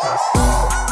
Peace.